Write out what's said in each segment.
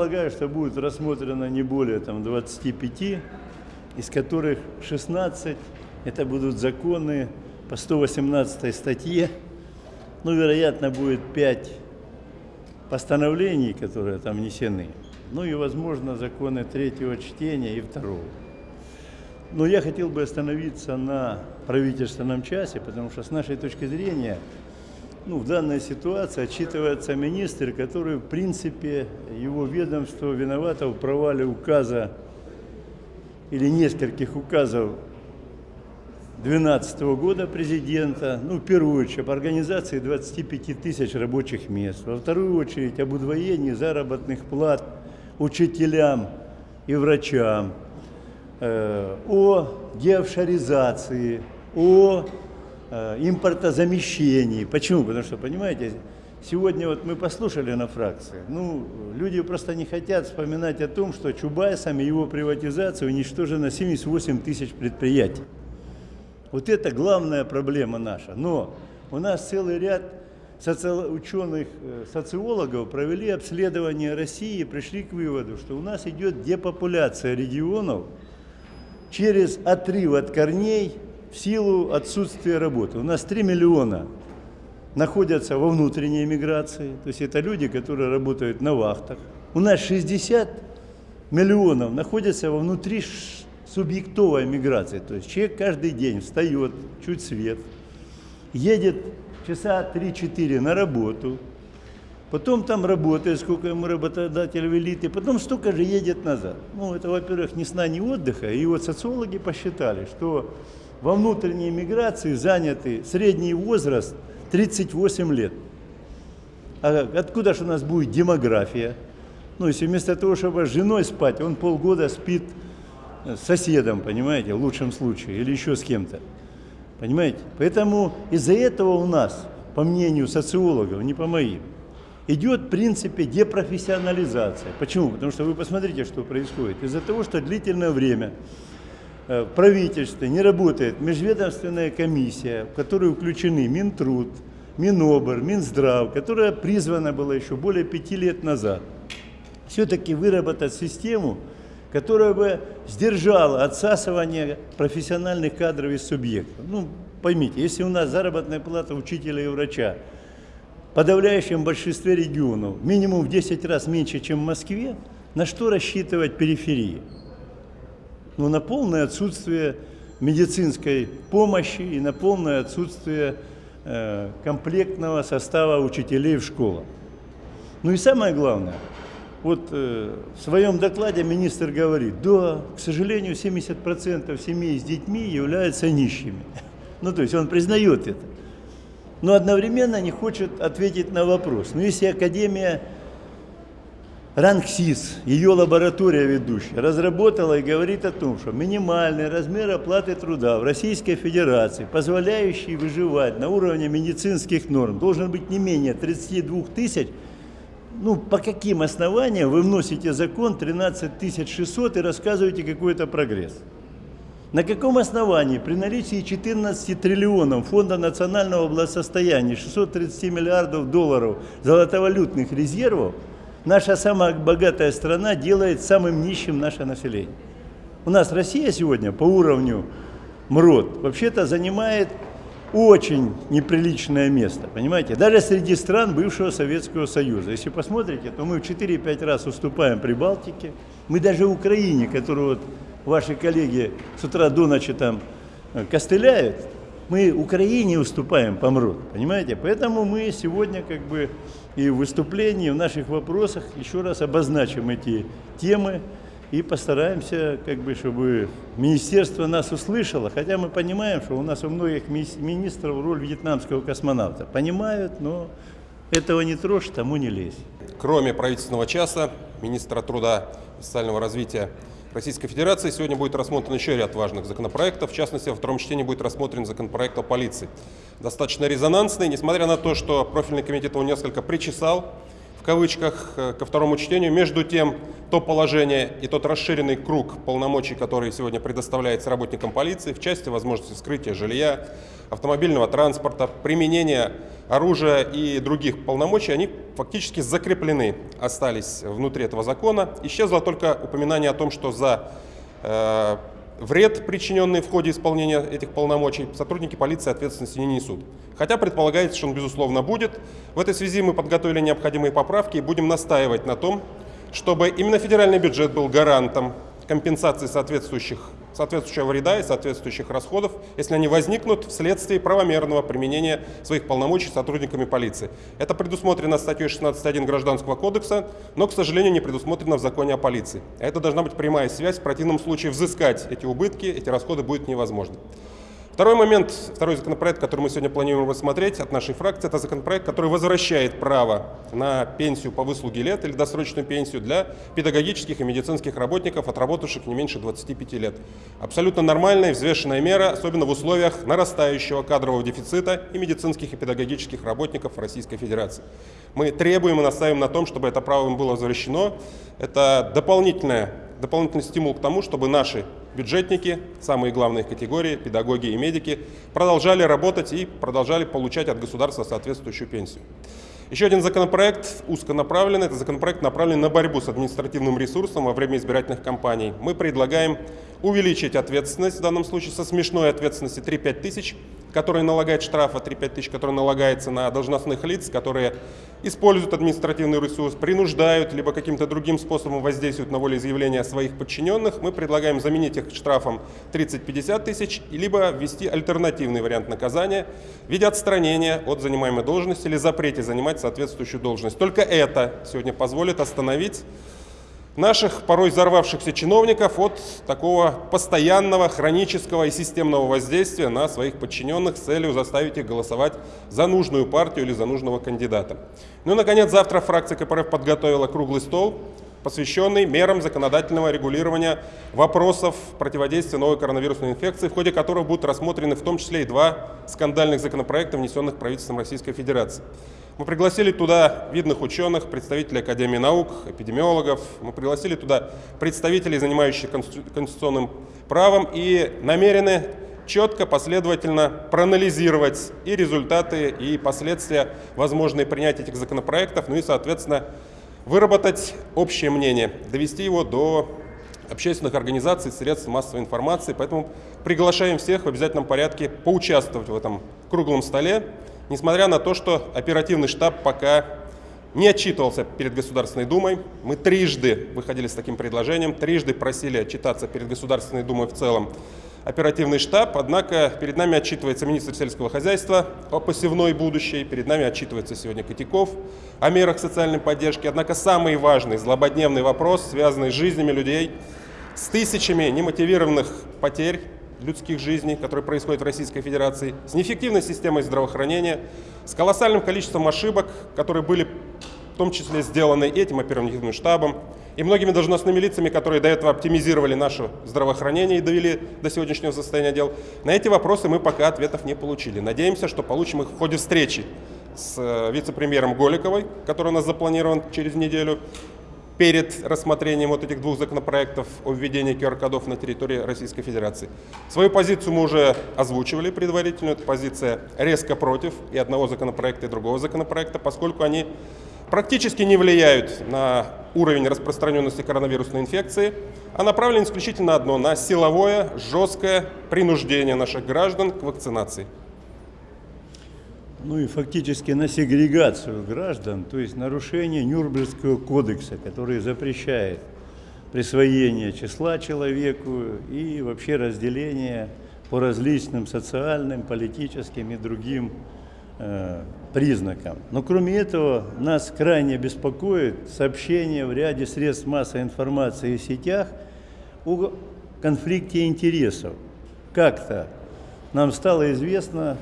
полагаю, что будет рассмотрено не более там, 25, из которых 16 это будут законы по 118 статье. Ну, вероятно, будет 5 постановлений, которые там внесены. Ну и, возможно, законы третьего чтения и второго. Но я хотел бы остановиться на правительственном часе, потому что с нашей точки зрения, ну, в данной ситуации отчитывается министр, который, в принципе, его ведомство виновато в провале указа или нескольких указов 2012 года президента, ну, в первую очередь, об организации 25 тысяч рабочих мест, во вторую очередь, об удвоении заработных плат учителям и врачам, э, о деофшоризации, о импортозамещении. Почему? Потому что, понимаете, сегодня вот мы послушали на фракции, ну, люди просто не хотят вспоминать о том, что Чубайсом и его приватизацией уничтожено 78 тысяч предприятий. Вот это главная проблема наша. Но у нас целый ряд соци... ученых, э, социологов провели обследование России и пришли к выводу, что у нас идет депопуляция регионов через отрыв от корней в силу отсутствия работы. У нас 3 миллиона находятся во внутренней миграции, то есть это люди, которые работают на вахтах. У нас 60 миллионов находятся во внутри субъектовая миграция. То есть человек каждый день встает, чуть свет, едет часа 3-4 на работу, потом там работает, сколько ему работодатель велит, и потом столько же едет назад. Ну, это, во-первых, ни сна, ни отдыха. И вот социологи посчитали, что во внутренней миграции заняты средний возраст 38 лет. А откуда же у нас будет демография? Ну, если вместо того, чтобы с женой спать, он полгода спит с соседом, понимаете, в лучшем случае, или еще с кем-то. Понимаете? Поэтому из-за этого у нас, по мнению социологов, не по моим, идет в принципе депрофессионализация. Почему? Потому что вы посмотрите, что происходит. Из-за того, что длительное время в правительстве не работает межведомственная комиссия, в которую включены Минтруд, Минобр, Минздрав, которая призвана была еще более пяти лет назад, все-таки выработать систему, которая бы сдержала отсасывание профессиональных кадров из субъектов. Ну, поймите, если у нас заработная плата учителя и врача в подавляющем большинстве регионов минимум в 10 раз меньше, чем в Москве, на что рассчитывать периферии? Ну, на полное отсутствие медицинской помощи и на полное отсутствие э, комплектного состава учителей в школах. Ну и самое главное – вот э, в своем докладе министр говорит, да, к сожалению, 70% семей с детьми являются нищими. Ну, то есть он признает это. Но одновременно не хочет ответить на вопрос. Ну, если Академия РАНКСИС, ее лаборатория ведущая, разработала и говорит о том, что минимальный размер оплаты труда в Российской Федерации, позволяющий выживать на уровне медицинских норм, должен быть не менее 32 тысяч ну, по каким основаниям вы вносите закон 13 600 и рассказываете какой-то прогресс? На каком основании при наличии 14 триллионов Фонда национального благосостояния, 630 миллиардов долларов золотовалютных резервов, наша самая богатая страна делает самым нищим наше население? У нас Россия сегодня по уровню МРОД вообще-то занимает очень неприличное место, понимаете? Даже среди стран бывшего Советского Союза. Если посмотрите, то мы в 4-5 раз уступаем Прибалтике. Мы даже Украине, которую вот ваши коллеги с утра до ночи там э, костыляют, мы Украине уступаем по МРОД, понимаете? Поэтому мы сегодня как бы и в выступлении, в наших вопросах еще раз обозначим эти темы, и постараемся, как бы, чтобы министерство нас услышало, хотя мы понимаем, что у нас у многих министров роль вьетнамского космонавта. Понимают, но этого не трожь, тому не лезь. Кроме правительственного часа, министра труда и социального развития Российской Федерации сегодня будет рассмотрен еще ряд важных законопроектов. В частности, во втором чтении будет рассмотрен законопроект о полиции. Достаточно резонансный, несмотря на то, что профильный комитет его несколько причесал, в кавычках э, ко второму чтению. Между тем, то положение и тот расширенный круг полномочий, который сегодня предоставляется работникам полиции в части возможности скрытия жилья, автомобильного транспорта, применения оружия и других полномочий, они фактически закреплены, остались внутри этого закона. Исчезло только упоминание о том, что за э, вред, причиненный в ходе исполнения этих полномочий, сотрудники полиции ответственности не несут. Хотя предполагается, что он, безусловно, будет. В этой связи мы подготовили необходимые поправки и будем настаивать на том, чтобы именно федеральный бюджет был гарантом компенсации соответствующих соответствующего вреда и соответствующих расходов, если они возникнут вследствие правомерного применения своих полномочий сотрудниками полиции. Это предусмотрено статьей 16.1 Гражданского кодекса, но, к сожалению, не предусмотрено в законе о полиции. Это должна быть прямая связь, в противном случае взыскать эти убытки, эти расходы будет невозможно. Второй момент, второй законопроект, который мы сегодня планируем рассмотреть от нашей фракции, это законопроект, который возвращает право на пенсию по выслуге лет или досрочную пенсию для педагогических и медицинских работников, отработавших не меньше 25 лет. Абсолютно нормальная и взвешенная мера, особенно в условиях нарастающего кадрового дефицита и медицинских и педагогических работников Российской Федерации. Мы требуем и настаиваем на том, чтобы это право им было возвращено. Это дополнительное дополнительный стимул к тому, чтобы наши бюджетники, самые главные категории, педагоги и медики, продолжали работать и продолжали получать от государства соответствующую пенсию. Еще один законопроект узконаправленный, это законопроект направленный на борьбу с административным ресурсом во время избирательных кампаний. Мы предлагаем увеличить ответственность, в данном случае со смешной ответственности 3-5 тысяч, которая налагает штрафа 3-5 тысяч, который налагается на должностных лиц, которые используют административный ресурс, принуждают, либо каким-то другим способом воздействуют на волеизъявление своих подчиненных. Мы предлагаем заменить их штрафом 30-50 тысяч, либо ввести альтернативный вариант наказания в виде отстранения от занимаемой должности или запрете занимать соответствующую должность. Только это сегодня позволит остановить наших порой взорвавшихся чиновников от такого постоянного, хронического и системного воздействия на своих подчиненных с целью заставить их голосовать за нужную партию или за нужного кандидата. Ну и, наконец, завтра фракция КПРФ подготовила круглый стол, посвященный мерам законодательного регулирования вопросов противодействия новой коронавирусной инфекции, в ходе которого будут рассмотрены в том числе и два скандальных законопроекта, внесенных правительством Российской Федерации. Мы пригласили туда видных ученых, представителей Академии наук, эпидемиологов. Мы пригласили туда представителей, занимающихся конституционным правом, и намерены четко, последовательно проанализировать и результаты, и последствия возможные принятия этих законопроектов, ну и, соответственно, выработать общее мнение, довести его до общественных организаций, средств массовой информации. Поэтому приглашаем всех в обязательном порядке поучаствовать в этом круглом столе несмотря на то, что оперативный штаб пока не отчитывался перед Государственной Думой. Мы трижды выходили с таким предложением, трижды просили отчитаться перед Государственной Думой в целом оперативный штаб, однако перед нами отчитывается министр сельского хозяйства о посевной будущей, перед нами отчитывается сегодня Котяков о мерах социальной поддержки. Однако самый важный, злободневный вопрос, связанный с жизнями людей, с тысячами немотивированных потерь, людских жизней, которые происходят в Российской Федерации, с неэффективной системой здравоохранения, с колоссальным количеством ошибок, которые были в том числе сделаны этим оперативным штабом и многими должностными лицами, которые до этого оптимизировали наше здравоохранение и довели до сегодняшнего состояния дел. На эти вопросы мы пока ответов не получили. Надеемся, что получим их в ходе встречи с э, вице-премьером Голиковой, который у нас запланирован через неделю, перед рассмотрением вот этих двух законопроектов о введении QR-кодов на территории Российской Федерации. Свою позицию мы уже озвучивали предварительно. Это позиция резко против и одного законопроекта, и другого законопроекта, поскольку они практически не влияют на уровень распространенности коронавирусной инфекции, а направлены исключительно одно – на силовое, жесткое принуждение наших граждан к вакцинации ну и фактически на сегрегацию граждан, то есть нарушение Нюрнбергского кодекса, который запрещает присвоение числа человеку и вообще разделение по различным социальным, политическим и другим э, признакам. Но кроме этого, нас крайне беспокоит сообщение в ряде средств массовой информации и сетях о конфликте интересов. Как-то нам стало известно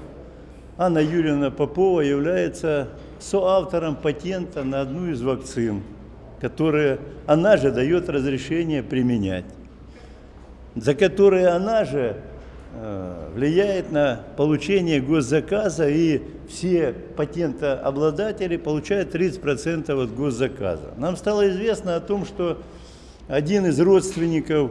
Анна Юрьевна Попова является соавтором патента на одну из вакцин, которые она же дает разрешение применять, за которые она же э, влияет на получение госзаказа, и все патентообладатели получают 30% от госзаказа. Нам стало известно о том, что один из родственников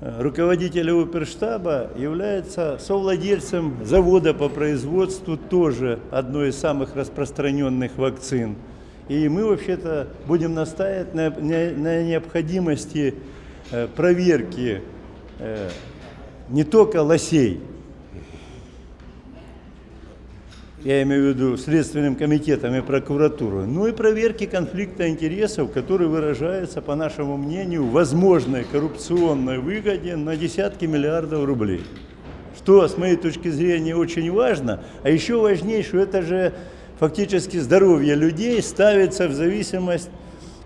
руководителя оперштаба является совладельцем завода по производству тоже одной из самых распространенных вакцин. И мы вообще-то будем настаивать на, на- на необходимости э, проверки э, не только лосей, я имею в виду Следственным комитетом и прокуратурой, но и проверки конфликта интересов, который выражается, по нашему мнению, возможной коррупционной выгоде на десятки миллиардов рублей. Что, с моей точки зрения, очень важно, а еще важнее, что это же фактически здоровье людей ставится в зависимость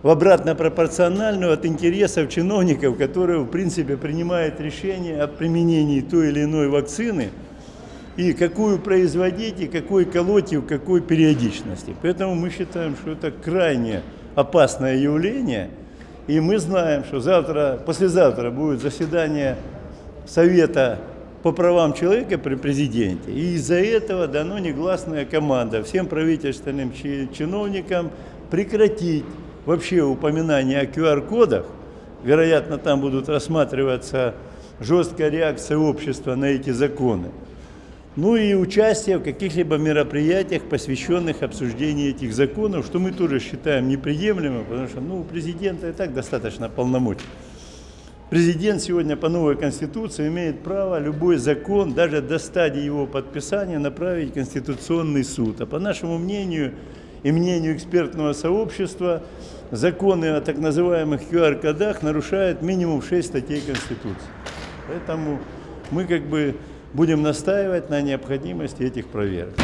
в обратно пропорциональную от интересов чиновников, которые, в принципе, принимают решение о применении той или иной вакцины, и какую производить, и какой колоть, и в какой периодичности. Поэтому мы считаем, что это крайне опасное явление, и мы знаем, что завтра, послезавтра будет заседание Совета по правам человека при президенте, и из-за этого дано негласная команда всем правительственным чи- чиновникам прекратить вообще упоминание о QR-кодах, вероятно, там будут рассматриваться жесткая реакция общества на эти законы. Ну и участие в каких-либо мероприятиях, посвященных обсуждению этих законов, что мы тоже считаем неприемлемым, потому что ну, у президента и так достаточно полномочий. Президент сегодня по новой Конституции имеет право любой закон, даже до стадии его подписания, направить в Конституционный суд. А по нашему мнению и мнению экспертного сообщества, законы о так называемых QR-кодах нарушают минимум 6 статей Конституции. Поэтому мы как бы будем настаивать на необходимости этих проверок.